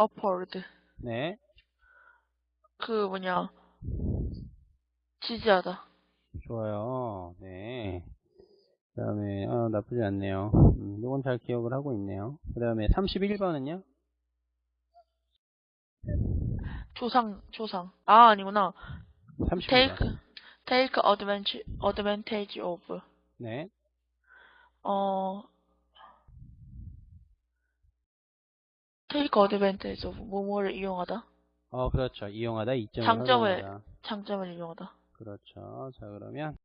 upward. 네. 그 뭐냐. 지지하다. 좋아요. 네. 그 다음에, 어, 나쁘지 않네요. 음, 이건 잘 기억을 하고 있네요. 그 다음에 31번은요? 조상, 조상. 아, 아니구나. 30번. take, take advantage, advantage of. 네. 어, advantage of. 뭐뭐를 이용하다. 어, 그렇죠. 이용하다, 이점을 장점을. 장점을 이용하다. 그렇죠. 자, 그러면